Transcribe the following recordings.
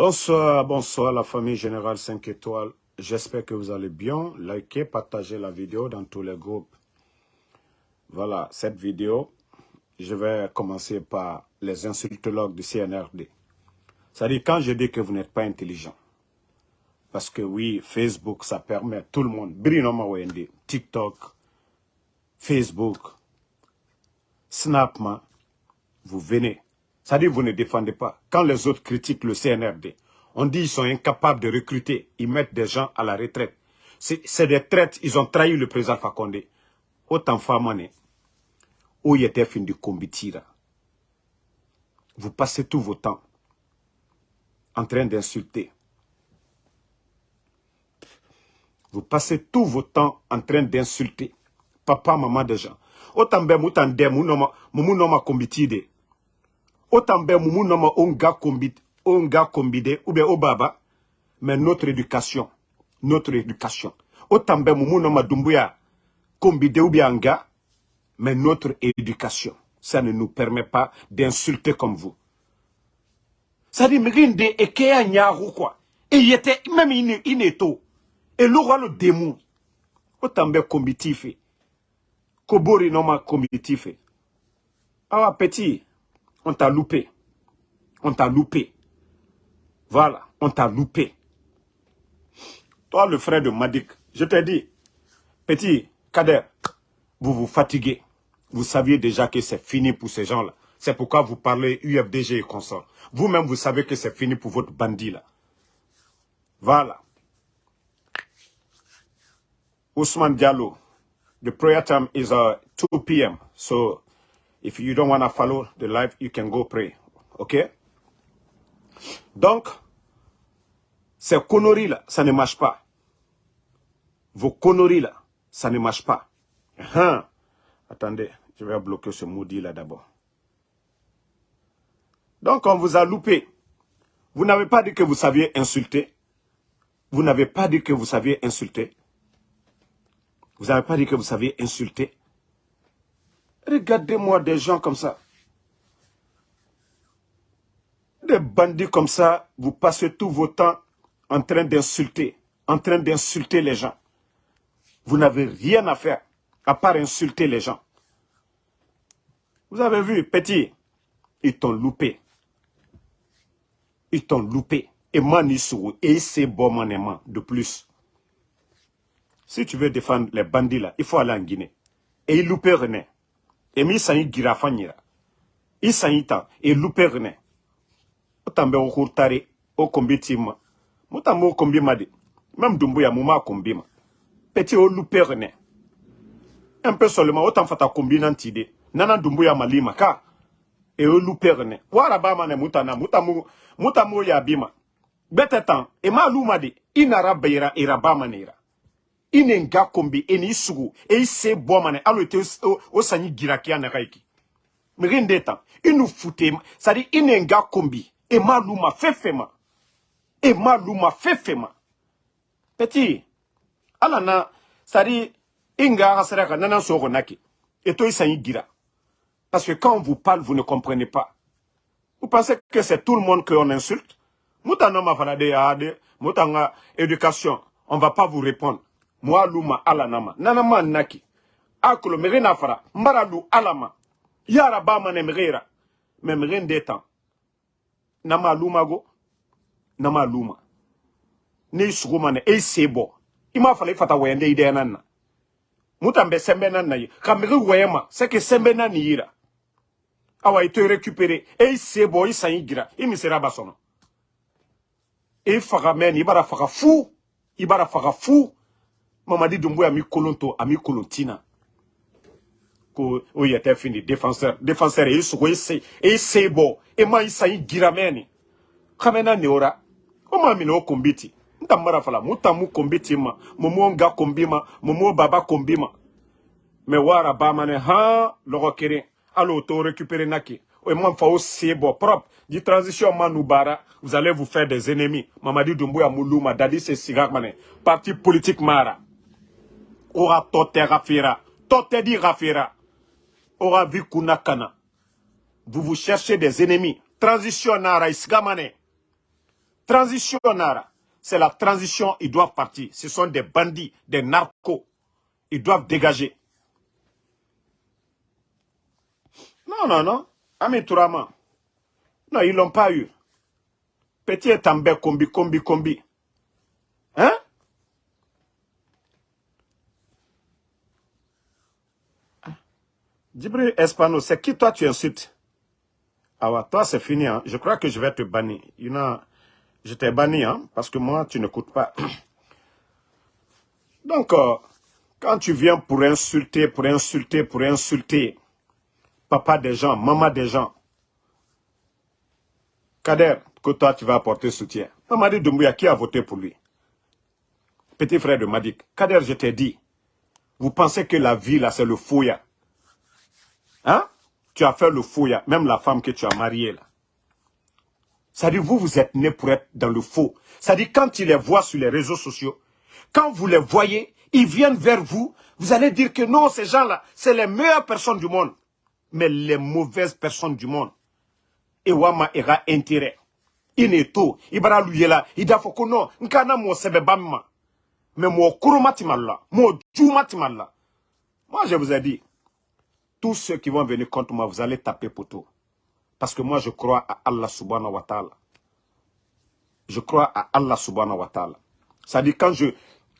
Bonsoir, bonsoir la famille Générale 5 étoiles. J'espère que vous allez bien. Likez, partagez la vidéo dans tous les groupes. Voilà, cette vidéo, je vais commencer par les insultologues du CNRD. C'est-à-dire quand je dis que vous n'êtes pas intelligent. Parce que oui, Facebook, ça permet tout le monde. TikTok, Facebook, Snapman, vous venez. C'est-à-dire vous ne défendez pas. Quand les autres critiquent le CNRD, on dit qu'ils sont incapables de recruter. Ils mettent des gens à la retraite. C'est des traites. Ils ont trahi le président Fakonde. Autant famane. Où il était fin de combitira. Vous passez tout vos temps en train d'insulter. Vous passez tout votre temps en train d'insulter. Papa, maman des gens. Autant ben moutan de moumu noma kombitide. Autant ben noma onga kombit, onga kombide, ou bien au baba. Mais notre éducation, notre éducation. Autant ben moumu noma dumbuya kombide ou bien anga. Mais notre éducation, ça ne nous permet pas d'insulter comme vous. Ça dit, mrinde et kea nyaru quoi. Et il était, même ineto. Et l'aura le démon. Autant ben combitif. Kobori noma combitif. Ah petit, on t'a loupé. On t'a loupé. Voilà, on t'a loupé. Toi, le frère de Madik, je te dis, petit, Kader, vous vous fatiguez. Vous saviez déjà que c'est fini pour ces gens-là. C'est pourquoi vous parlez UFDG et consorts. Vous-même, vous savez que c'est fini pour votre bandit là. Voilà. Ousmane Diallo, the prayer time is uh, 2 p.m. So if you don't want to follow the live, you can go pray. OK Donc, ces conneries-là, ça ne marche pas. Vos conneries-là, ça ne marche pas. Hein? Attendez, je vais bloquer ce maudit-là d'abord. Donc, on vous a loupé. Vous n'avez pas dit que vous saviez insulter. Vous n'avez pas dit que vous saviez insulter. Vous n'avez pas dit que vous saviez insulter. Regardez-moi des gens comme ça. Des bandits comme ça, vous passez tout votre temps en train d'insulter, en train d'insulter les gens. Vous n'avez rien à faire à part insulter les gens. Vous avez vu, petit, ils t'ont loupé. Ils t'ont loupé. Et Manisou, et c'est bon de plus. Si tu veux défendre les bandits là, il faut aller en Guinée. Et il loupe René. Et mi sanyi girafanyira. Il sanyi tan. René. Otambe o hurtare. O tima. Mutambe o madi. Même Dumbuya mouma kombi ma. Petit o René. Un peu seulement. Autant fata kombi nantide. Nana Dumbuya malima ka. Et o loupe René. Wara ba mane mutana. Mutamu. Mutamu ya tan. E ma de. Manera. I ne nga kombi e ni sugu e i se bɔ mane alo te o, o sanyi girakia na kaiki miri nde tan i nu fute sadi i ne nga kombi e ma luma fefe ma e ma luma fefe ma. Peti ala na sadi i nga hasara ka nana sogo naki e to i sanyi gira. Parce que quand on vous parle vous ne comprenez pas. Vous pensez que c'est tout le monde qu'on insulte? Muta no ma fana de ya éducation on va pas vous répondre moi luma ala nama. Nanama naki. Akolo mege na fara. Mbara lu alama yara ba mane megera me mege ndeta. Nama luma go. Nama luma ni sugu mane e sebo ima fala ifata wende ide mutambe sembe nanna yi. Ka mege wema seke sembe nani yira awa ito récupérer e sebo isa yigira imisera basono e faga men ibara faga fu ibara faga fu Mamadi Doumbouya a mis Kolonto, a mis Kolontina. Ko o yete fini défenseur, défenseur e sugo ese e sebo e ma isa yi girameni. Kamena neora. O ma mino kombiti. Nta mara fala muta mu kombiti ma, mumu nga kombima, mumu baba kombima. Me wara ba mane ha logo kere. Alo to récupérer naki. O man fa o sebo propre. Di transition manoubara, vous allez vous faire des ennemis. Mamadi Doumbouya Moulouma, Dadi c'est Sigak Mané. Parti politique Mara. Ora tote rafira. Di rafira. Ora vi kunakana. Vous vous cherchez des ennemis. Transition nara isgamane. Transition, Nara. C'est la transition, ils doivent partir. Ce sont des bandits, des narcos. Ils doivent dégager. Non, non, non. Ami Tourama. Non, ils l'ont pas eu. Petit est en combi, combi, combi. Djibril Espano, c'est qui toi tu insultes? Ah ouais, toi c'est fini. Hein. Je crois que je vais te bannir. Je t'ai banni, hein, parce que moi tu n'écoutes pas. Donc, euh, quand tu viens pour insulter, pour insulter, pour insulter papa des gens, maman des gens, Kader, que toi tu vas apporter soutien. Mamadi Doumbouya, qui a voté pour lui? Petit frère de Madik. Kader, je t'ai dit, vous pensez que la vie là c'est le fouilla Hein? Tu as fait le faux, même la femme que tu as mariée là. Ça dit, vous, vous êtes né pour être dans le faux. Ça dit, quand tu les vois sur les réseaux sociaux, quand vous les voyez, ils viennent vers vous, vous allez dire que non, ces gens-là, c'est les meilleures personnes du monde. Mais les mauvaises personnes du monde. Et wama ira intérêt. Nkana. Mais mo mo. Moi, je vous ai dit, tous ceux qui vont venir contre moi, vous allez taper poteau. Parce que moi, je crois à Allah subhanahu wa ta'ala. Je crois à Allah subhanahu wa ta'ala. Dit, quand je,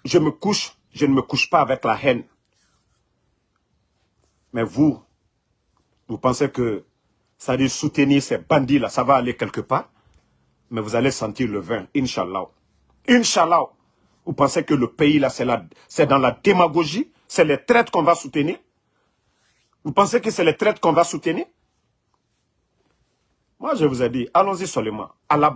je me couche, je ne me couche pas avec la haine. Mais vous, vous pensez que ça dit soutenir ces bandits-là, ça va aller quelque part? Mais vous allez sentir le vin, Inch'Allah. Inch'Allah. Vous pensez que le pays, là, c'est dans la démagogie? C'est les traites qu'on va soutenir? Vous pensez que c'est les traites qu'on va soutenir? Moi, je vous ai dit, allons-y seulement. À la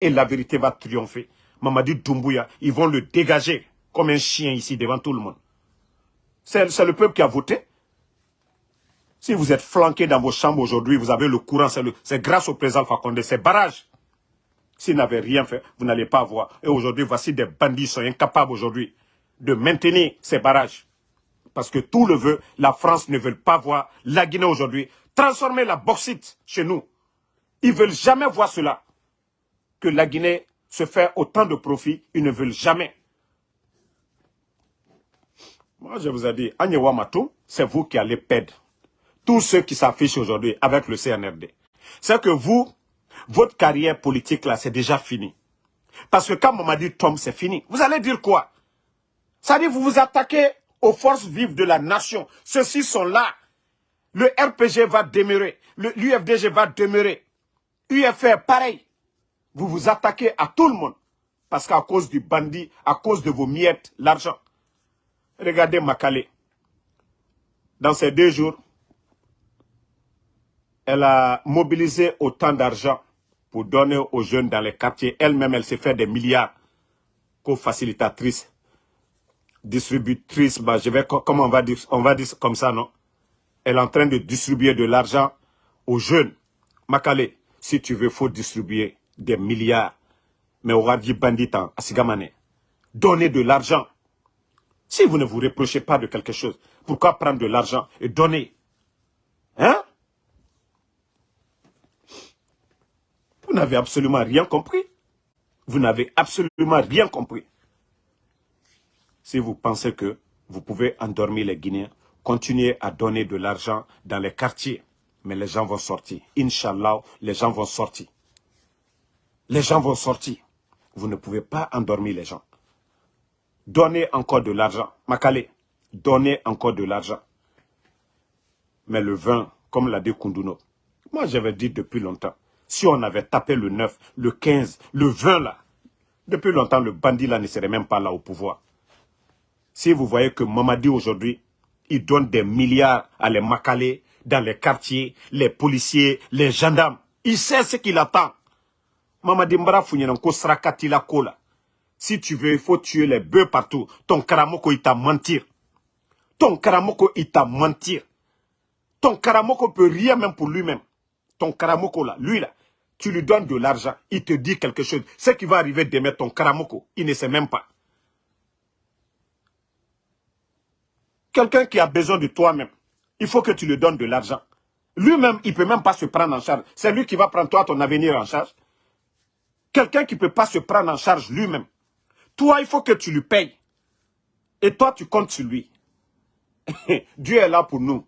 Et la vérité va triompher. Mamadi Doumbouya, ils vont le dégager comme un chien ici devant tout le monde. C'est le peuple qui a voté. Si vous êtes flanqué dans vos chambres aujourd'hui, vous avez le courant, c'est grâce au président Fakonde, c'est barrage. S'il n'avait rien fait, vous n'allez pas voir. Et aujourd'hui, voici des bandits sont incapables aujourd'hui de maintenir ces barrages parce que tout le veut, la France ne veut pas voir la Guinée aujourd'hui transformer la bauxite chez nous. Ils ne veulent jamais voir cela. Que la Guinée se fait autant de profit, ils ne veulent jamais. Moi, je vous ai dit, Agnewa Matou, c'est vous qui allez perdre. Tous ceux qui s'affichent aujourd'hui avec le CNRD. C'est que vous, votre carrière politique là, c'est déjà fini. Parce que quand dit tombe, c'est fini. Vous allez dire quoi? Ça dit, vous vous attaquez aux forces vives de la nation. Ceux-ci sont là. Le RPG va demeurer. L'UFDG va demeurer. UFR, pareil. Vous vous attaquez à tout le monde. Parce qu'à cause du bandit, à cause de vos miettes, l'argent. Regardez Makale. Dans ces deux jours, elle a mobilisé autant d'argent pour donner aux jeunes dans les quartiers. Elle-même, elle s'est fait des milliards co-facilitatrice distributrice, bah, je vais, comment on va dire, on va dire comme ça, non? Elle est en train de distribuer de l'argent aux jeunes. Makale, si tu veux, faut distribuer des milliards. Mais au Radji Banditan, à Sigamane, donnez de l'argent. Si vous ne vous reprochez pas de quelque chose, pourquoi prendre de l'argent et donner? Hein? Vous n'avez absolument rien compris. Vous n'avez absolument rien compris si vous pensez que vous pouvez endormir les Guinéens, continuez à donner de l'argent dans les quartiers. Mais les gens vont sortir. Inch'Allah, les gens vont sortir. Les gens vont sortir. Vous ne pouvez pas endormir les gens. Donnez encore de l'argent. Makale, donnez encore de l'argent. Mais le vin, comme l'a dit Kunduno, moi j'avais dit depuis longtemps, si on avait tapé le 9, le 15, le 20 là, depuis longtemps le bandit là ne serait même pas là au pouvoir. Si vous voyez que Mamadi aujourd'hui, il donne des milliards à les Makalé, dans les quartiers, les policiers, les gendarmes, il sait ce qu'il attend. Mamadi Mbara ko Srakati la kola. Si tu veux, il faut tuer les bœufs partout. Ton karamoko, il t'a mentir. Ton karamoko, il t'a mentir. Ton karamoko peut rien même pour lui-même. Ton karamoko là, lui là, tu lui donnes de l'argent, il te dit quelque chose. Ce qui va arriver demain, ton karamoko, il ne sait même pas. Quelqu'un qui a besoin de toi-même, il faut que tu lui donnes de l'argent. Lui-même, il ne peut même pas se prendre en charge. C'est lui qui va prendre toi ton avenir en charge. Quelqu'un qui ne peut pas se prendre en charge lui-même. Toi, il faut que tu lui payes. Et toi, tu comptes sur lui. Dieu est là pour nous.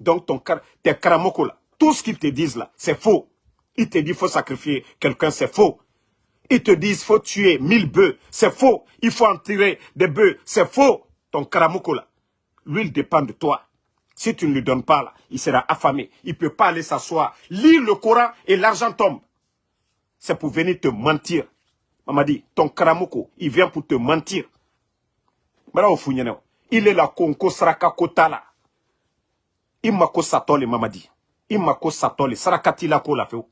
Donc, ton, tes karamoko là, tout ce qu'ils te disent là, c'est faux. Ils te disent faut sacrifier quelqu'un, c'est faux. Ils te disent faut tuer mille bœufs, c'est faux. Il faut en tirer des bœufs, c'est faux. Ton karamoko là, lui, il dépend de toi. Si tu ne lui donnes pas là, il sera affamé. Il ne peut pas aller s'asseoir. Lire le Coran et l'argent tombe. C'est pour venir te mentir. Maman dit, ton karamoko, il vient pour te mentir. Il est là, konko saraka kotala. Il m'a ko satole, maman dit. Il m'a ko satole, sarakati la ko la feu.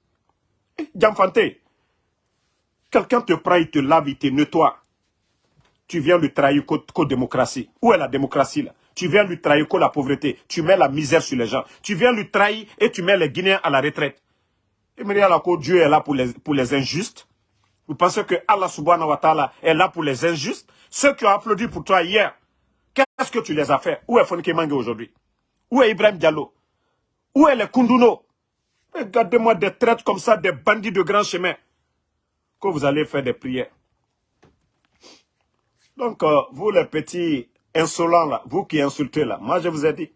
Eh, Jamfante, quelqu'un te prend, il te lave, il te nettoie. Tu viens lui trahir qu'aux démocratie. Où est la démocratie là? Tu viens lui trahir qu'aux la pauvreté. Tu mets la misère sur les gens. Tu viens lui trahir et tu mets les Guinéens à la retraite. Et me là que Dieu est là pour les, injustes. Vous pensez que Allah subhanahu wa ta'ala est là pour les injustes? Ceux qui ont applaudi pour toi hier, qu'est-ce que tu les as fait? Où est Fonike Mange aujourd'hui? Où est Ibrahim Diallo? Où est les Kunduno? Regardez-moi des traites comme ça, des bandits de grand chemin. Que vous allez faire des prières. Donc, euh, vous les petits insolents là, vous qui insultez là, moi je vous ai dit,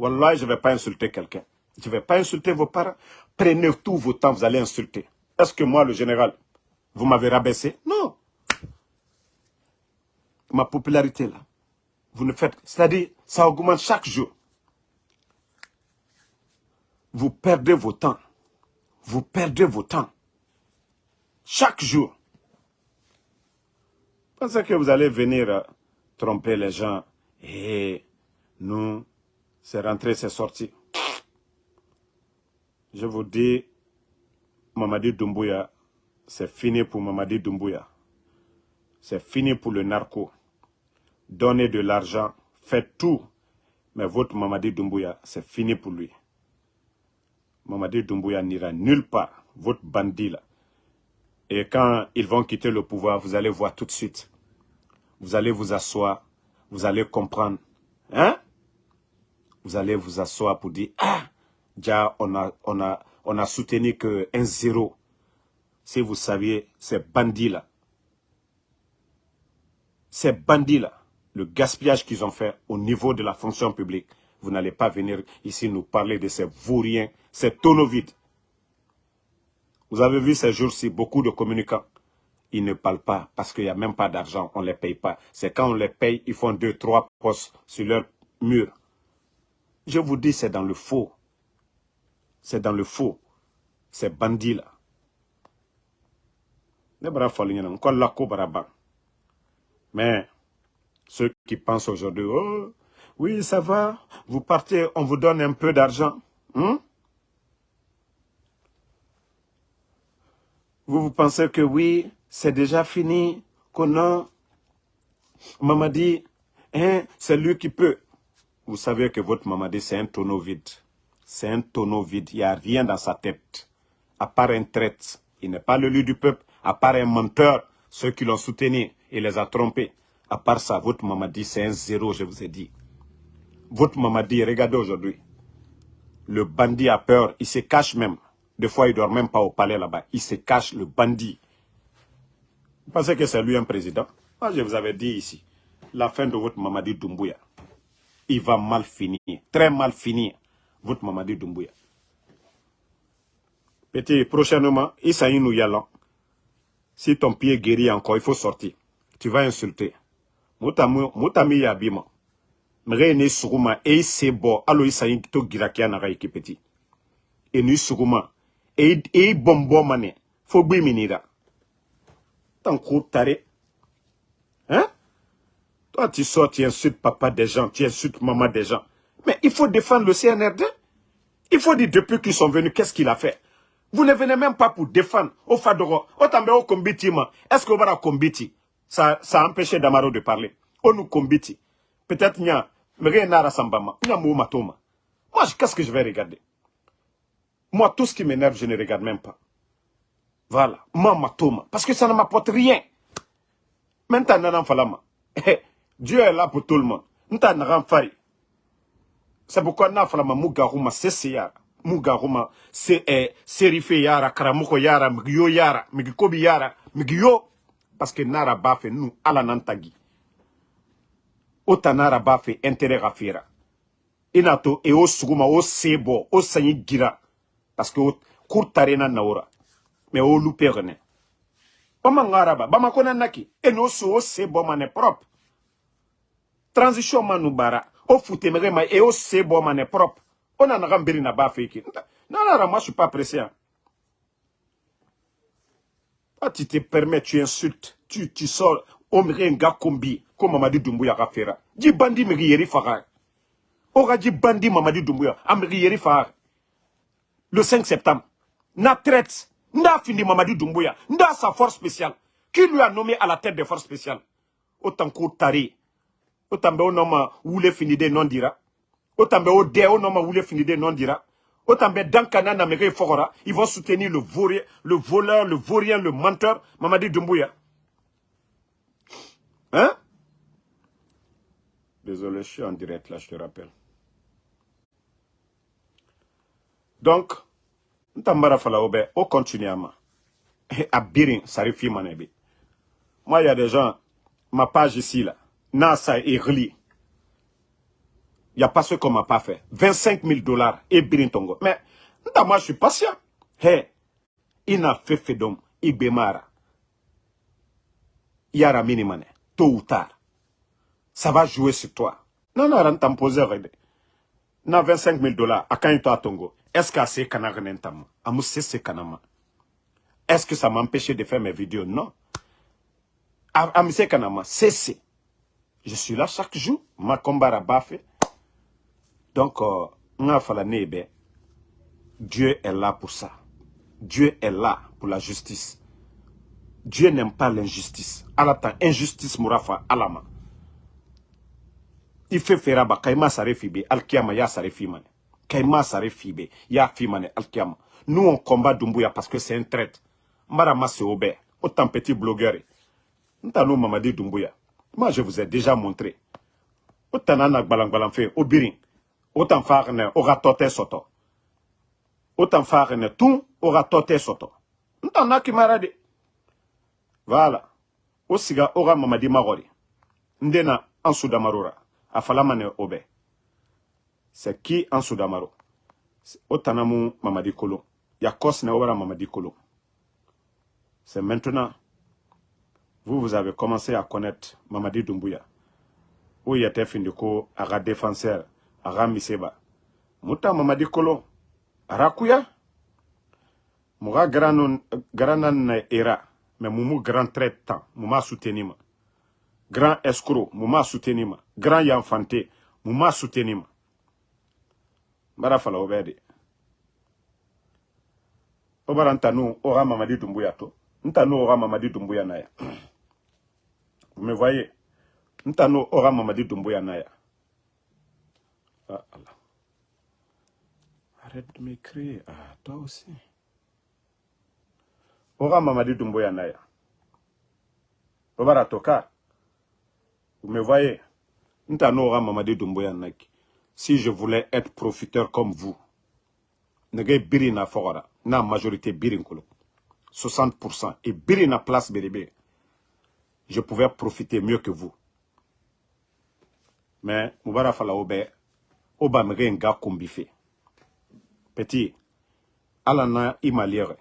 Wallah, je ne vais pas insulter quelqu'un. Je ne vais pas insulter vos parents. Prenez tout vos temps, vous allez insulter. Est-ce que moi, le général, vous m'avez rabaissé? Non. Ma popularité là, vous ne faites... C'est-à-dire, ça augmente chaque jour. Vous perdez vos temps. Vous perdez vos temps. Chaque jour. Pensez que vous allez venir euh, tromper les gens. Et nous, c'est rentré, c'est sorti. Je vous dis, Mamadi Doumbouya, c'est fini pour Mamadi Doumbouya. C'est fini pour le narco. Donnez de l'argent, faites tout. Mais votre Mamadi Doumbouya, c'est fini pour lui. Mamadi Doumbouya n'ira nulle part. Votre bandit là. Et quand ils vont quitter le pouvoir, vous allez voir tout de suite. Vous allez vous asseoir, vous allez comprendre. Hein? Vous allez vous asseoir pour dire, ah, déjà on a, soutenu que un zéro. Si vous saviez, ces bandits-là, ces bandits-là, le gaspillage qu'ils ont fait au niveau de la fonction publique, vous n'allez pas venir ici nous parler de ces vauriens, ces tonneaux vides. Vous avez vu ces jours-ci beaucoup de communicants. Ils ne parlent pas parce qu'il n'y a même pas d'argent. On ne les paye pas. C'est quand on les paye, ils font deux, trois postes sur leur mur. Je vous dis, c'est dans le faux. C'est dans le faux. Ces bandits-là. Mais ceux qui pensent aujourd'hui, oh, oui, ça va, vous partez, on vous donne un peu d'argent. Hein? Vous, vous pensez que oui, c'est déjà fini, qu'on a... Mamadi, hein, c'est lui qui peut. Vous savez que votre Mamadi, c'est un tonneau vide. C'est un tonneau vide, il n'y a rien dans sa tête. À part un traite, il n'est pas le lieu du peuple. À part un menteur, ceux qui l'ont soutenu, il les a trompés. À part ça, votre Mamadi, c'est un zéro, je vous ai dit. Votre Mamadi, regardez aujourd'hui. Le bandit a peur, il se cache même. Des fois, il ne dort même pas au palais là-bas. Il se cache, le bandit. Pensez que c'est lui un président? Moi, je vous avais dit ici, la fin de votre Mamadi Doumbouya, il va mal finir, très mal finir, votre Mamadi Doumbouya. Petit, prochainement, Issaï nous y Si ton pied guérit encore, il faut sortir. Tu vas insulter. Moutami yabima. Mre ne suguma e sebo alo Issaï to girakia na petit. Et ni suguma et bombo mane fo gbe minira tant tare hein? Toi tu sors tu insultes papa des gens tu insultes maman des gens. Mais il faut défendre le CNRD il faut dire depuis qu'ils sont venus qu'est-ce qu'il a fait? Vous ne venez même pas pour défendre au fadoro. Au au kombiti est-ce que vous va kombiti? Ça ça a empêché Damaro de parler. On nous kombiti. Peut-être nya mais nara sambama nya mo matoma. Moi qu'est-ce que je vais regarder? Moi, tout ce qui m'énerve, je ne regarde même pas. Voilà. Moi, toma. Parce que ça ne m'apporte rien. Maintenant, falama. Dieu est là pour tout le monde. C'est pourquoi na falama mugaruma seseya. mugaruma se eh, serife yara karamuko yara migiyo yara migikobi yara migiyo parce que nara b'a fɛ nu ala n'an tagi o ta nara b'a fɛ intérêt ka fera i n'a to e o suguma o se bɔ o sanyi gira parce que kur tarena nawora mais o lupe rene bama ngaraba bama kona naki e no so o se bɔ mane propre transition manu bara ma e o se bɔ mane propre on a naga mbiri na b'a fɛ ki non non moi je suis pas pressé hein. Ah, tu te permets, tu insultes, tu, tu sors, omri un gars comme Mamadi Doumbouya a fait. Dis bandi me yeri fara. Ora dit bandi Mamadi Doumbouya, amri yeri fara. Le 5 septembre, na traite, n'a fini Mamadi Doumbouya, n'a sa force spéciale. Qui lui a nommé à la tête des forces spéciales? Autant qu'au tari. Autant que nom où fini de non dira. Autant que dé au nom où fini de non dira ils vont soutenir le, le voleur, le vaurien, le menteur, Mamadi Doumbouya. Hein? Désolé, je suis en direct là, je te rappelle. Donc, Ntambara Falaobe, on continue à ma. À Birin, ça Moi, il y a des gens, ma page ici là, Nasa et Rli. Il n'y a pas ce qu'on m'a pas fait. 25 000 dollars et Birintongo. Mais, moi, je suis patient. N'a fait fait d'homme, il bémara. Yara minimane, tôt ou tard. Ça va jouer sur toi. Non, non, on posé, Na 25 000 dollars, à quand il t'a tongo? Est-ce que c'est kanaren tam? Amu c'est kanama. Est-ce que ça m'empêchait de faire mes vidéos? Non. C'est kanama, c'est Je suis là chaque jour, ma combat bafé. Donc, euh, Dieu est là pour ça. Dieu est là pour la justice. Dieu n'aime pas l'injustice. Alata injustice murafa alama. Il fait feraba kaima sare fibe alkiyama ya sare fimane. Kaima sare fibe ya. Nous on combat Dumbuya parce que c'est un traite. Mara masse obé. Autant petit blogueur. Ntano Mamadi Dumbuya. Moi je vous ai déjà montré. Autant nana balang balang fait obirin autant faire ne aura toté soto autant faire ne tout aura toté soto ntan na kimarade voilà o siga aura mamadi magori ndena en sudamarora afalama ne obe c'est qui en sudamaro o tanamu mamadi kolo. Ya kos ne obara mamadi kolo. C'est maintenant. Vous vous avez commencé à connaître mamadi où il était findiko? Aga défenseur. Aga miseba. Muta mamadi kolo. Arakuya garanan na era. Mais mumu grand traitant. Muma soutenir ma grand escroc. Muma soutenir ma grand yanfante muma soutenir ma bara fala obede obara ntanu ora mamadi dumbuya to ntanu ora mamadi dumbuya na ya vous me voyez? Ntanu ora mamadi dumbuya na ya Ah, Allah. Arrête de m'écrire. Ah, toi aussi. Ora Mamadi Dumboya Naya. Obara Toka. Vous me voyez? Ntano Ora Mamadi Dumboya Naki. Si je voulais être profiteur comme vous, nege biri na fogora, na majorité biri kolo. 60% et biri na place bérébé. Je pouvais profiter mieux que vous. Mais, Moubara Fala Obe, oba mege nga kombife petit ala na i maliyere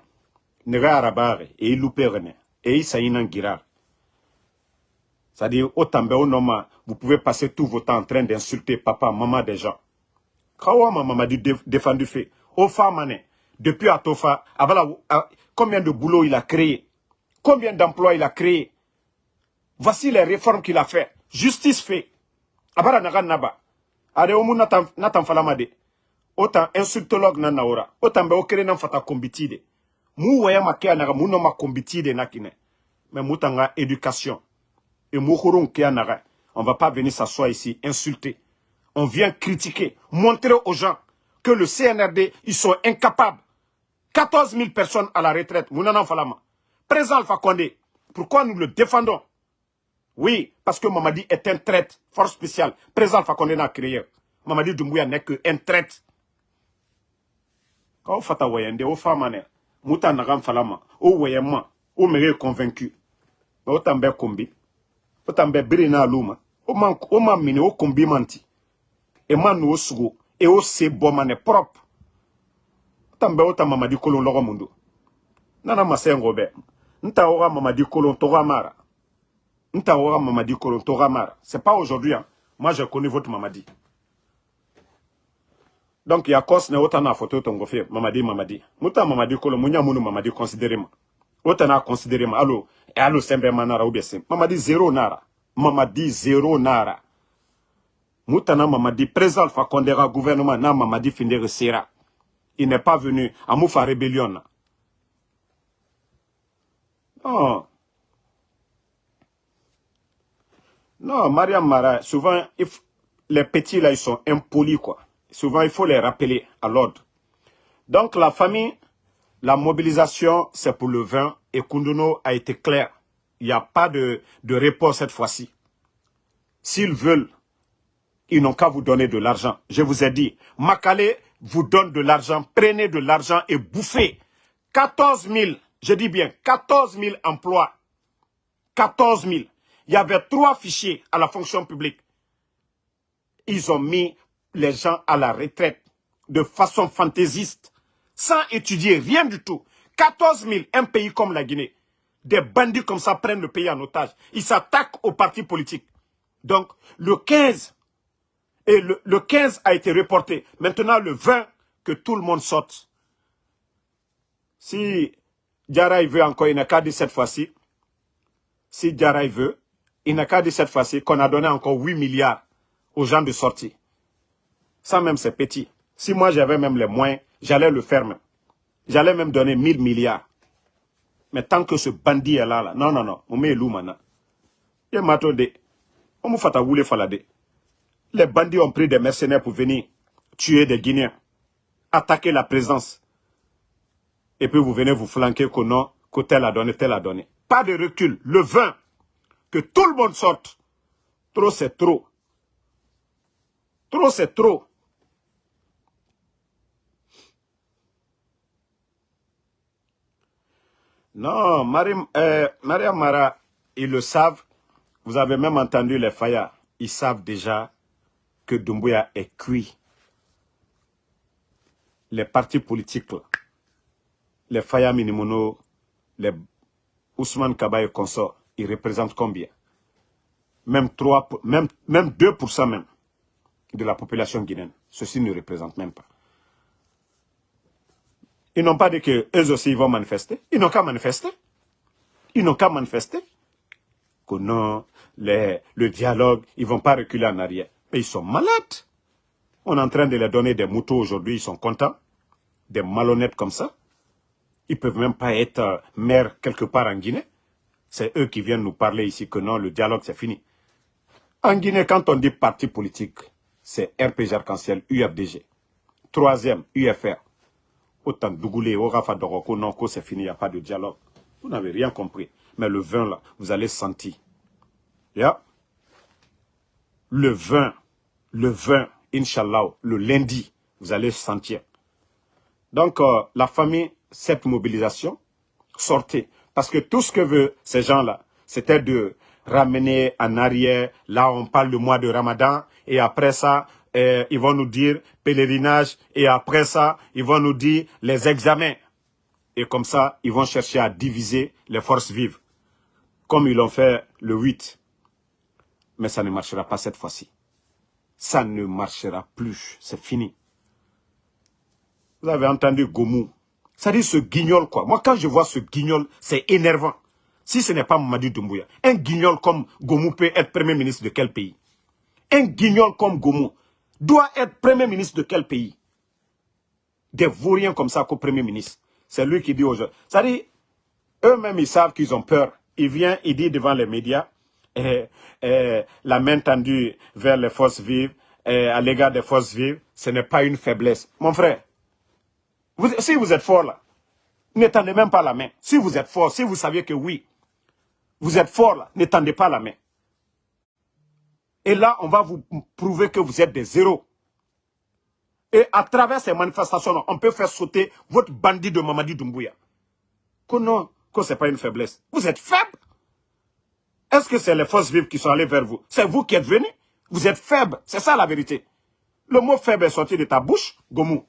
nega arabare e i lupere e i sayina gira c'est-à-dire au tambe au noma vous pouvez passer tout votre temps en train d'insulter papa maman des gens. Kawa ma maman dit défendu fait. Au famane depuis Atofa abala combien de boulot il a créé? Combien d'emplois il a créé? Voici les réformes qu'il a fait. Justice fait. Abara naga naba. Ade omu natan natan falama de otan insultologue na naora otan be okere nan fata kombiti de mu waya make anaga mu no ma kombiti de nakine. Mais mutanga éducation et on va pas venir s'asseoir ici insulter on vient critiquer montrer aux gens que le CNRD ils sont incapables 14 000 personnes à la retraite présent Alpha Condé pourquoi nous le défendons? Oui, parce que Mamadi est un traite, force spéciale. Président Fakonde n'a créé. Mamadi Doumbouya n'est qu'un traite. Quand fata wayende, o famane, muta nagam falama, o wayema, mere convaincu. O tambe kombi, o tambe birina luma, o man, o man o kombi manti. E man no e o se propre. O o kolon logo mundo. Nana be. Nta ora mamadi kolon mara. Mamadi kolon toga mara. C'est pas aujourd'hui, hein. Moi, je connais votre mamadi. Donc, il y a cause ne autant photo tongo fait mamadi mamadi. Muta mamadi kolo munya munu mamadi considéré. Autant considéré ma. Et allo sembe manara bien Mamadi zéro nara. Mamadi zéro nara. Moutana mamadi président Alpha Condera gouvernement na mamadi findere sera. Il n'est pas venu à Moufa rébellion. Non. Non, Mariam Mara, souvent, les petits là, ils sont impolis, quoi. Souvent, il faut les rappeler à l'ordre. Donc, la famille, la mobilisation, c'est pour le vin. Et Kunduno a été clair. Il n'y a pas de, de cette fois-ci. S'ils veulent, ils n'ont qu'à vous donner de l'argent. Je vous ai dit, Makale vous donne de l'argent, prenez de l'argent et bouffez. 14 000, je dis bien 14 000 emplois. 14 000. Il y avait trois fichiers à la fonction publique. Ils ont mis les gens à la retraite de façon fantaisiste, sans étudier rien du tout. 14 000, un pays comme la Guinée. Des bandits comme ça prennent le pays en otage. Ils s'attaquent aux partis politiques. Donc, le 15, et le, le 15 a été reporté. Maintenant, le 20, que tout le monde saute. Si Diarra veut encore, il n'a qu'à dire cette fois-ci. Si Diarra veut, il n'a qu'à dire cette fois-ci qu'on a donné encore 8 milliards aux gens de sortie. Ça même, c'est petit. Si moi, j'avais même les moyens, j'allais le faire. J'allais même donner 1000 milliards. Mais tant que ce bandit est là, là non, non, non, on met loup maintenant. M'attendait. On fait à falade. Les bandits ont pris des mercenaires pour venir tuer des Guinéens, attaquer la présence. Et puis vous venez vous flanquer que non, que tel a donné, tel a donné. Pas de recul. Le vin, que tout le monde sorte. Trop, c'est trop. Trop, c'est trop. Non, Marie, euh, Maria Mara, ils le savent. Vous avez même entendu les Faya. Ils savent déjà que Doumbouya est cuit. Les partis politiques, les Faya Minimono, les Ousmane Kaba et consorts, ils représentent combien? Même 3, même, même 2% même de la population guinéenne. Ceci ne représente même pas. Ils n'ont pas dit qu'eux aussi vont manifester. Ils n'ont qu'à manifester. Ils n'ont qu'à manifester. Que non, le dialogue, ils ne vont pas reculer en arrière. Mais ils sont malades. On est en train de leur donner des moutons aujourd'hui, ils sont contents. Des malhonnêtes comme ça. Ils ne peuvent même pas être euh, maires quelque part en Guinée. C'est eux qui viennent nous parler ici que non, le dialogue c'est fini. En Guinée, quand on dit parti politique, c'est RPG Arc-en-Ciel, UFDG. Troisième, UFR autant Dougoulé, au Rafa Doroko, non, c'est fini, il n'y a pas de dialogue. Vous n'avez rien compris. Mais le vin, là, vous allez sentir. Le vin, le vin, Inch'Allah, le lundi, vous allez sentir. Donc, euh, la famille, cette mobilisation, sortez. Parce que tout ce que veut ces gens-là, c'était de ramener en arrière, là on parle du mois de Ramadan, et après ça, ils vont nous dire pèlerinage et après ça, ils vont nous dire les examens. Et comme ça, ils vont chercher à diviser les forces vives, comme ils l'ont fait le 8. Mais ça ne marchera pas cette fois-ci. Ça ne marchera plus, c'est fini. Vous avez entendu Gomou. Ça dit ce guignol quoi. Moi quand je vois ce guignol, c'est énervant. Si ce n'est pas Mamadou Doumbouya, un guignol comme Gomou peut être premier ministre de quel pays? Un guignol comme Gomou, doit être Premier ministre de quel pays? Des vauriens comme ça qu'au Premier ministre. C'est lui qui dit aux gens. Ça dit, eux-mêmes, ils savent qu'ils ont peur. Il vient, il dit devant les médias, eh, eh, la main tendue vers les forces vives, eh, à l'égard des forces vives, ce n'est pas une faiblesse. Mon frère, si vous êtes fort là, n'étendez même pas la main. Si vous êtes fort, si vous saviez que oui, vous êtes fort là, n'étendez pas la main. Et là, on va vous prouver que vous êtes des zéros. Et à travers ces manifestations, on peut faire sauter votre bandit de Mamadi Doumbouya. Que non, que ce n'est pas une faiblesse. Vous êtes faible. Est-ce que c'est les forces vives qui sont allées vers vous? C'est vous qui êtes venus. Vous êtes faible. C'est ça la vérité. Le mot faible est sorti de ta bouche, Gomou.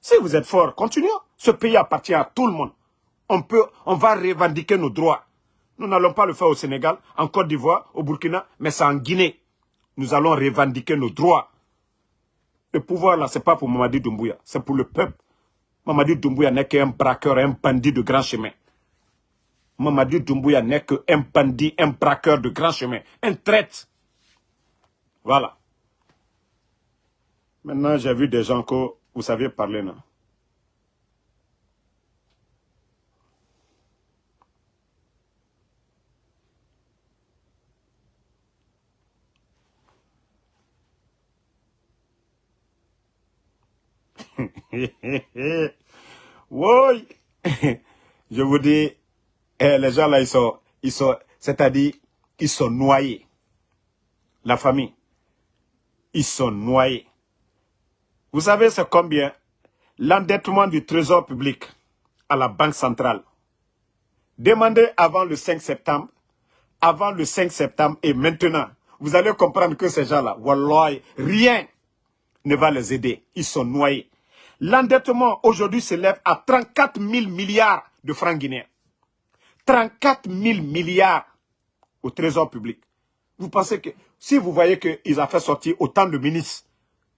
Si vous êtes fort, continuez. Ce pays appartient à tout le monde. On, peut, on va revendiquer nos droits. Nous n'allons pas le faire au Sénégal, en Côte d'Ivoire, au Burkina, mais c'est en Guinée. Nous allons revendiquer nos droits. Le pouvoir là, ce n'est pas pour Mamadi Doumbouya, c'est pour le peuple. Mamadi Doumbouya n'est qu'un braqueur, un bandit de grand chemin. Mamadi Doumbouya n'est qu'un bandit, un braqueur de grand chemin, un traite. Voilà. Maintenant, j'ai vu des gens que vous savez parler, non? oui, je vous dis, eh, les gens là, ils sont, ils sont, c'est-à-dire, ils sont noyés. La famille, ils sont noyés. Vous savez c'est combien? L'endettement du trésor public à la Banque centrale. Demandez avant le 5 septembre, avant le 5 septembre et maintenant, vous allez comprendre que ces gens-là, rien ne va les aider. Ils sont noyés. L'endettement aujourd'hui s'élève à 34 000 milliards de francs guinéens. 34 000 milliards au trésor public. Vous pensez que si vous voyez qu'ils ont fait sortir autant de ministres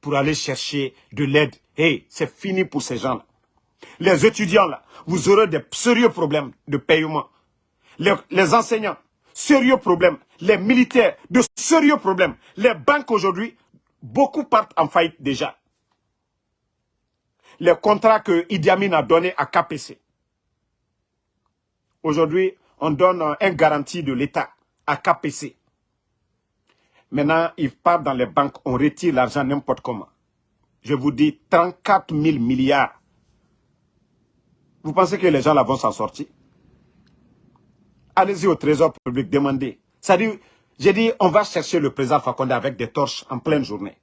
pour aller chercher de l'aide, hey, c'est fini pour ces gens-là. Les étudiants, là, vous aurez des sérieux problèmes de paiement. Les, les enseignants, sérieux problèmes. Les militaires, de sérieux problèmes. Les banques aujourd'hui, beaucoup partent en faillite déjà les contrats que Idi Amin a donnés à KPC. Aujourd'hui, on donne un garantie de l'État à KPC. Maintenant, ils partent dans les banques, on retire l'argent n'importe comment. Je vous dis 34 000 milliards. Vous pensez que les gens là vont s'en sortir? Allez-y au trésor public, demandez. J'ai dit, on va chercher le président Fakonde avec des torches en pleine journée.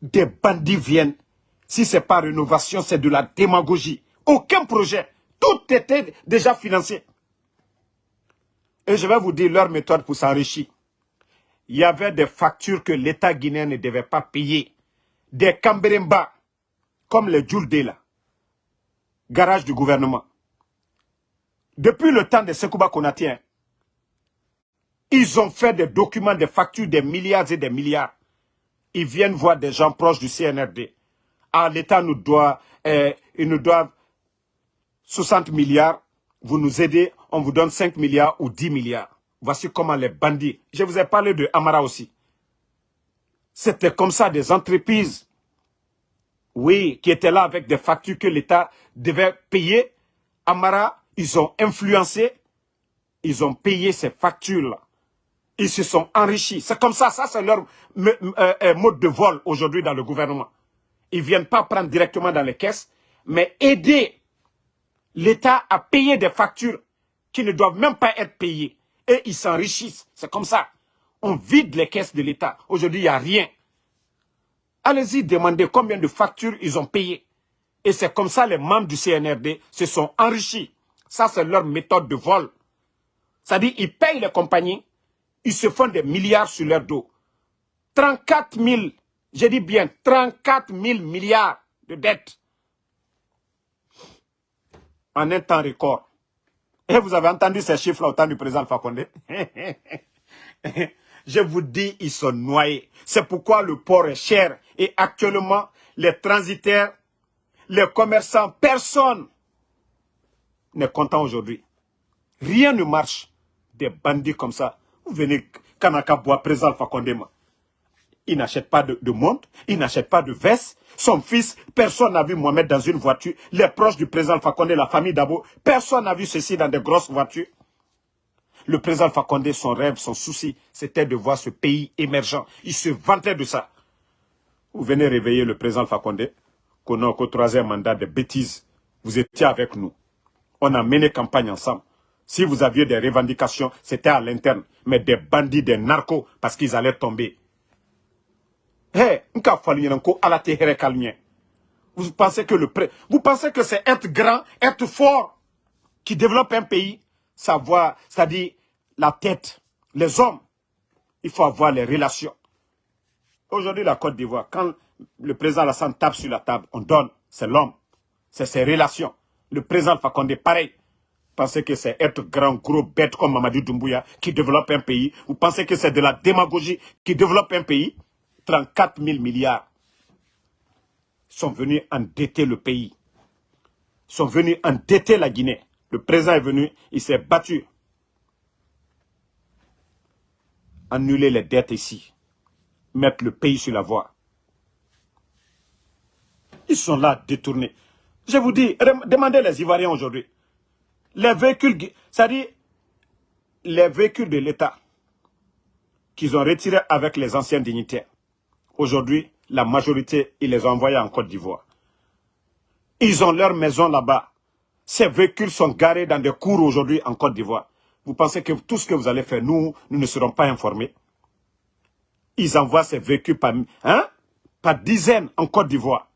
Des bandits viennent si ce n'est pas rénovation, c'est de la démagogie. Aucun projet. Tout était déjà financé. Et je vais vous dire leur méthode pour s'enrichir. Il y avait des factures que l'État guinéen ne devait pas payer. Des Camberemba, comme les Djoulde là. Garage du gouvernement. Depuis le temps de Sekouba Konatien, ils ont fait des documents, des factures, des milliards et des milliards. Ils viennent voir des gens proches du CNRD ah, l'État nous doit, eh, il nous doit 60 milliards, vous nous aidez, on vous donne 5 milliards ou 10 milliards. Voici comment les bandits, je vous ai parlé de Amara aussi. C'était comme ça des entreprises, oui, qui étaient là avec des factures que l'État devait payer. Amara, ils ont influencé, ils ont payé ces factures-là. Ils se sont enrichis. C'est comme ça, ça c'est leur euh, euh, mode de vol aujourd'hui dans le gouvernement ils ne viennent pas prendre directement dans les caisses, mais aider l'État à payer des factures qui ne doivent même pas être payées. Et ils s'enrichissent. C'est comme ça. On vide les caisses de l'État. Aujourd'hui, il n'y a rien. Allez-y demander combien de factures ils ont payées. Et c'est comme ça les membres du CNRD se sont enrichis. Ça, c'est leur méthode de vol. C'est-à-dire, ils payent les compagnies, ils se font des milliards sur leur dos. 34 000 j'ai dit bien 34 000 milliards de dettes en un temps record. Et vous avez entendu ces chiffres au temps du président Fakonde Je vous dis, ils sont noyés. C'est pourquoi le port est cher. Et actuellement, les transitaires, les commerçants, personne n'est content aujourd'hui. Rien ne marche. Des bandits comme ça. Vous venez, Kanaka bois, président Fakonde, il n'achète pas de, montre, il n'achète pas de veste. Son fils, personne n'a vu Mohamed dans une voiture. Les proches du président Fakonde, la famille Dabo, personne n'a vu ceci dans de grosses voitures. Le président Fakonde, son rêve, son souci, c'était de voir ce pays émergent. Il se vantait de ça. Vous venez réveiller le président Fakonde, qu'on a qu'au troisième mandat de bêtises. Vous étiez avec nous. On a mené campagne ensemble. Si vous aviez des revendications, c'était à l'interne. Mais des bandits, des narcos, parce qu'ils allaient tomber. Hé, Vous pensez que le vous pensez que c'est être grand, être fort qui développe un pays, savoir, c'est-à-dire la tête, les hommes. Il faut avoir les relations. Aujourd'hui, la Côte d'Ivoire, quand le président Alassane tape sur la table, on donne, c'est l'homme, c'est ses relations. Le président Fakonde, pareil. Vous pensez que c'est être grand, gros, bête comme Mamadou Doumbouya qui développe un pays? Vous pensez que c'est de la démagogie qui développe un pays? 34 000 milliards sont venus endetter le pays. Sont venus endetter la Guinée. Le président est venu, il s'est battu. Annuler les dettes ici. Mettre le pays sur la voie. Ils sont là détournés. Je vous dis, demandez les Ivoiriens aujourd'hui les véhicules, c'est-à-dire les véhicules de l'État qu'ils ont retirés avec les anciens dignitaires. Aujourd'hui, la majorité, ils les ont envoyés en Côte d'Ivoire. Ils ont leur maison là-bas. Ces véhicules sont garés dans des cours aujourd'hui en Côte d'Ivoire. Vous pensez que tout ce que vous allez faire, nous, nous ne serons pas informés? Ils envoient ces véhicules par, hein, par dizaines en Côte d'Ivoire.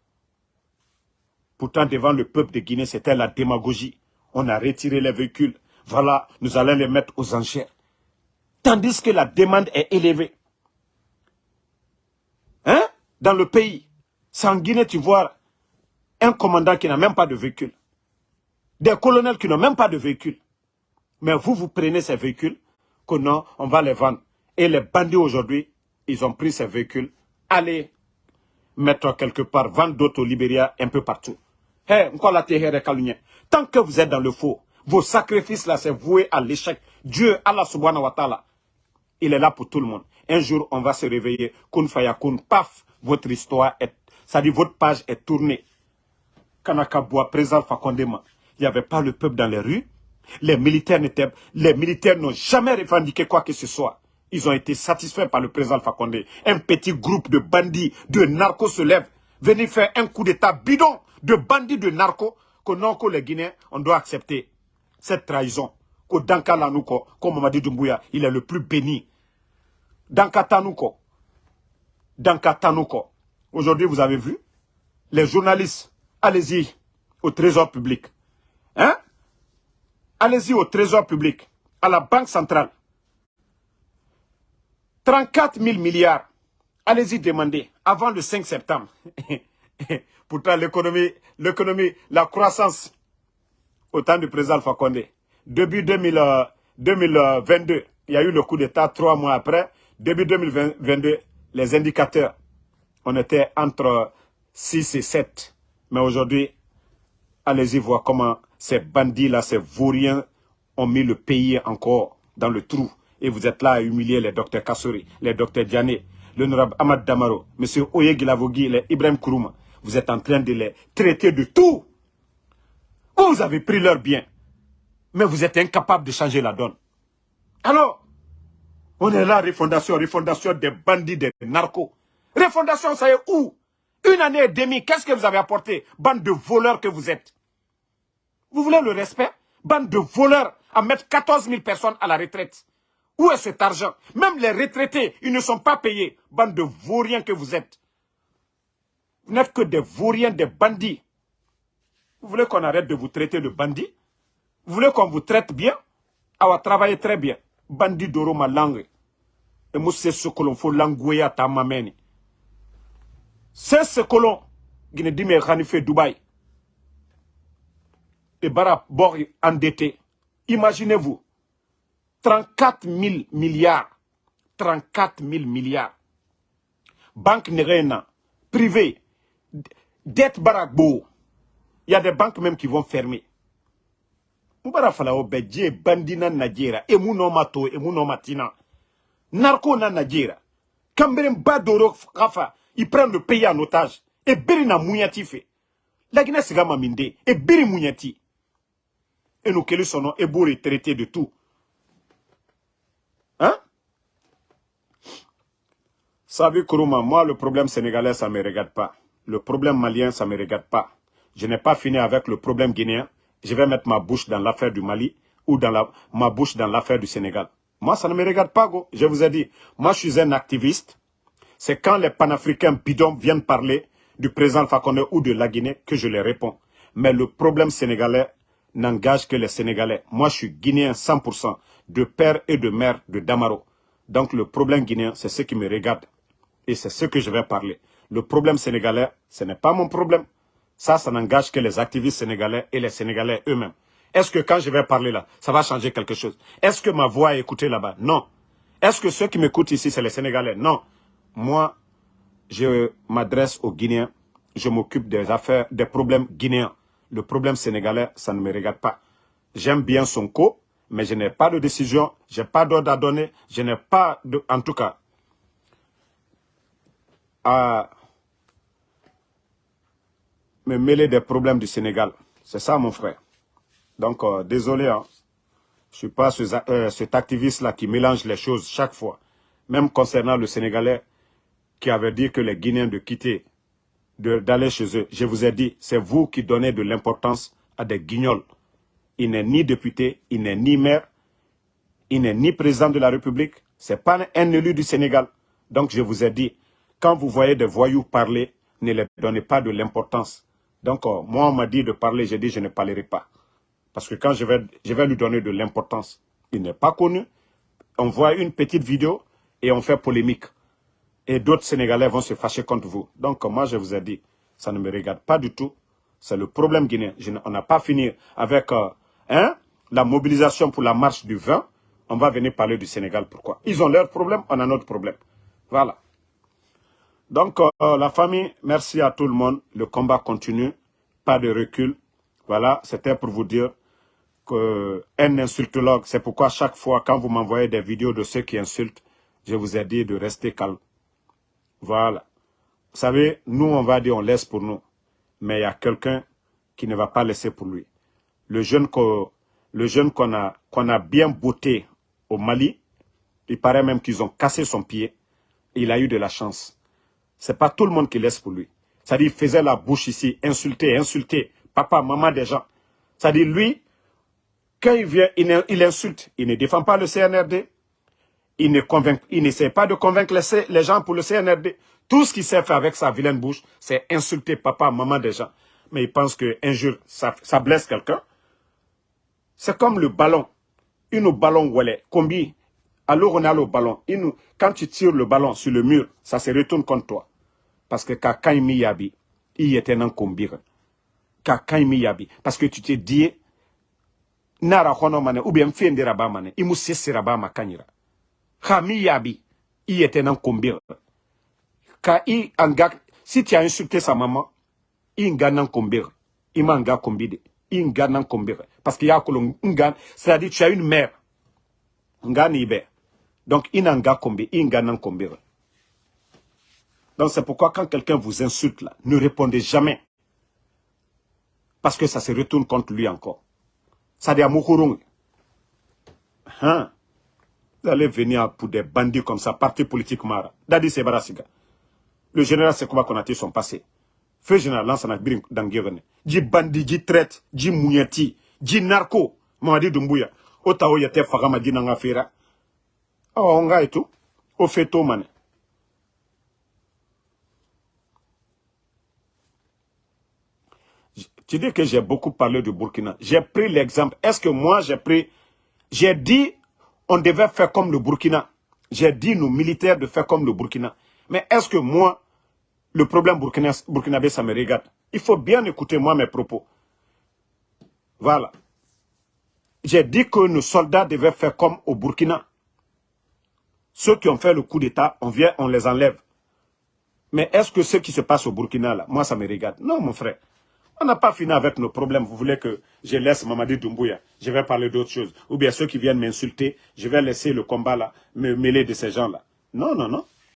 Pourtant, devant le peuple de Guinée, c'était la démagogie on a retiré les véhicules. Voilà, nous allons les mettre aux enchères. Tandis que la demande est élevée. Hein? Dans le pays, c'est Guinée, tu vois un commandant qui n'a même pas de véhicule. Des colonels qui n'ont même pas de véhicule. Mais vous, vous prenez ces véhicules, que non, on va les vendre. Et les bandits aujourd'hui, ils ont pris ces véhicules, allez mettre quelque part, vendre d'autres au Libéria, un peu partout. Hey, Tant que vous êtes dans le faux, vos sacrifices là, c'est voué à l'échec. Dieu, Allah subhanahu wa ta'ala, il est là pour tout le monde. Un jour, on va se réveiller, kun fayakun, paf, votre histoire est, ça dit votre page est tournée. Kanakaboua, présent Fakondema, il n'y avait pas le peuple dans les rues. Les militaires n'étaient, les militaires n'ont jamais revendiqué quoi que ce soit. Ils ont été satisfaits par le président Fakonde. Un petit groupe de bandits, de narcos se lève, venir faire un coup d'état bidon de bandits de narcos que non, que les Guinéens, on doit accepter cette trahison. Que Danka Lanouko, comme Mamadi Doumbouya, il est le plus béni. Danka Tanouko. Danka Tanouko. Aujourd'hui, vous avez vu, les journalistes, allez-y au trésor public. Hein? Allez-y au trésor public, à la Banque centrale. 34 000 milliards. Allez-y demander avant le 5 septembre. Pourtant, l'économie, l'économie, la croissance au temps du président Alpha Condé, début 2022, euh, il y a eu le coup d'État trois mois après. Début 2022, les indicateurs, on était entre 6 et 7. Mais aujourd'hui, allez-y voir comment ces bandits-là, ces vauriens, ont mis le pays encore dans le trou. Et vous êtes là à humilier les docteurs Kassouri, les docteurs Diané, l'honorable Ahmad Damaro, M. Oye Gilavogui, les Ibrahim Kourouma. Vous êtes en train de les traiter de tout. Vous avez pris leur bien. Mais vous êtes incapable de changer la donne. Alors, on est là, refondation, refondation des bandits, des narcos. Refondation, ça est où? Une année et demie, qu'est-ce que vous avez apporté? Bande de voleurs que vous êtes. Vous voulez le respect? Bande de voleurs à mettre 14 000 personnes à la retraite. Où est cet argent? Même les retraités, ils ne sont pas payés. Bande de vauriens que vous êtes. Vous n'êtes que des vauriens, des bandits. Vous voulez qu'on arrête de vous traiter de bandits? Vous voulez qu'on vous traite bien? Ah, va travailler très bien. Bandit d'oro ma langue. Et moi, c'est ce que l'on faut languer à ta mameni. C'est ce que l'on... Guinée dit, mais fait Dubaï. Et Bara Bor endetté. Imaginez-vous. 34 000 milliards. 34 000 milliards. Banque Nerena, privée, dette barakbo. Il y a des banques même qui vont fermer. Mubara falao bedje bandina najera emu no mato emu no matina. Narco na najera. Kamberen badoro kafa, ils prennent le pays en otage. Et biri na mounyati fait. La Guinée sigama minde et biri mounyati. Et nous quels sont et beau traité de tout. Hein? Savez Kourouma, moi le problème sénégalais ça me regarde pas. Le problème malien, ça me regarde pas. Je n'ai pas fini avec le problème guinéen. Je vais mettre ma bouche dans l'affaire du Mali ou dans la, ma bouche dans l'affaire du Sénégal. Moi, ça ne me regarde pas, go. Je vous ai dit, moi, je suis un activiste. C'est quand les panafricains bidons viennent parler du président Fakonde ou de la Guinée que je les réponds. Mais le problème sénégalais n'engage que les Sénégalais. Moi, je suis guinéen 100%, de père et de mère de Damaro. Donc le problème guinéen, c'est ce qui me regarde. Et c'est ce que je vais parler. Le problème sénégalais, ce n'est pas mon problème. Ça, ça n'engage que les activistes sénégalais et les Sénégalais eux-mêmes. Est-ce que quand je vais parler là, ça va changer quelque chose? Est-ce que ma voix est écoutée là-bas? Non. Est-ce que ceux qui m'écoutent ici, c'est les Sénégalais? Non. Moi, je m'adresse aux Guinéens. Je m'occupe des affaires, des problèmes guinéens. Le problème sénégalais, ça ne me regarde pas. J'aime bien son co, mais je n'ai pas de décision, je n'ai pas d'ordre à donner, je n'ai pas, de, en tout cas, à me mêler des problèmes du Sénégal. C'est ça, mon frère. Donc, euh, désolé, hein. je ne suis pas euh, cet activiste-là qui mélange les choses chaque fois. Même concernant le Sénégalais qui avait dit que les Guinéens de quitter, d'aller chez eux. Je vous ai dit, c'est vous qui donnez de l'importance à des guignols. Il n'est ni député, il n'est ni maire, il n'est ni président de la République. Ce n'est pas un élu du Sénégal. Donc je vous ai dit, quand vous voyez des voyous parler, ne les donnez pas de l'importance. Donc euh, moi, on m'a dit de parler, j'ai dit je ne parlerai pas. Parce que quand je vais, je vais lui donner de l'importance, il n'est pas connu. On voit une petite vidéo et on fait polémique. Et d'autres Sénégalais vont se fâcher contre vous. Donc moi, je vous ai dit, ça ne me regarde pas du tout. C'est le problème guinéen. on n'a pas fini avec euh, hein, la mobilisation pour la marche du 20. On va venir parler du Sénégal. Pourquoi? Ils ont leur problème, on a notre problème. Voilà. Donc, euh, la famille, merci à tout le monde. Le combat continue. Pas de recul. Voilà, c'était pour vous dire qu'un insultologue, c'est pourquoi chaque fois quand vous m'envoyez des vidéos de ceux qui insultent, je vous ai dit de rester calme. Voilà. Vous savez, nous on va dire on laisse pour nous, mais il y a quelqu'un qui ne va pas laisser pour lui. Le jeune qu'on a, qu'on a bien botté au Mali, il paraît même qu'ils ont cassé son pied, il a eu de la chance. C'est pas tout le monde qui laisse pour lui. C'est-à-dire, il faisait la bouche ici, insulter, insulter, papa, maman des gens. C'est-à-dire, lui, quand il vient, il, insulte, il ne défend pas le CNRD, il ne n'essaie pas de convaincre les, gens pour le CNRD. Tout ce qu'il sait faire avec sa vilaine bouche, c'est insulter papa, maman des gens. Mais il pense qu'un jour, ça, blesse quelqu'un. C'est comme le ballon. Une ballon est, combien Alors on a le ballon. Une, quand tu tires le ballon sur le mur, ça se retourne contre toi. Parce que quand il yabi, il était un combien yabi. Parce que tu t'es dit, nara hono mane, ou bien fendera ba mane, imu sesera ba makanyira. Kami yabi, il était un combien. Ka i anga, si tu as insulté sa maman, il ngana combien. Il m'a nga combien. Il ngana combien. Parce qu'il y a un c'est-à-dire tu as une mère. Ngani ibe. Donc, il n'a combien, il ngana combien. Donc, c'est pourquoi quand quelqu'un vous insulte là, ne répondez jamais. Parce que ça se retourne contre lui encore. Ça dit à Hein? Vous allez venir pour des bandits comme ça, parti politique Mara. Dadi Sebarasiga. Le général Sekouba Konati sont passés. Feu général Lansana Birin Dangirene. Ji bandit, ji traite, ji mouyati, ji narco. Mamadi Dumbuya. Otao yate fagama di fera. Oh, on et tout. Au fait, mané. Tu dis que j'ai beaucoup parlé du Burkina. J'ai pris l'exemple. Est-ce que moi, j'ai pris... J'ai dit, on devait faire comme le Burkina. J'ai dit, nos militaires, de faire comme le Burkina. Mais est-ce que moi, le problème Burkina, burkinabé, ça me regarde Il faut bien écouter moi mes propos. Voilà. J'ai dit que nos soldats devaient faire comme au Burkina. Ceux qui ont fait le coup d'État, on vient, on les enlève. Mais est-ce que ce qui se passe au Burkina, là, moi, ça me regarde Non, mon frère. On n'a pas fini avec nos problèmes. Vous voulez que je laisse Mamadi Doumbouya? Je vais parler d'autres choses. Ou bien ceux qui viennent m'insulter, je vais laisser le combat là, me mêler de ces gens-là. Non, non, non.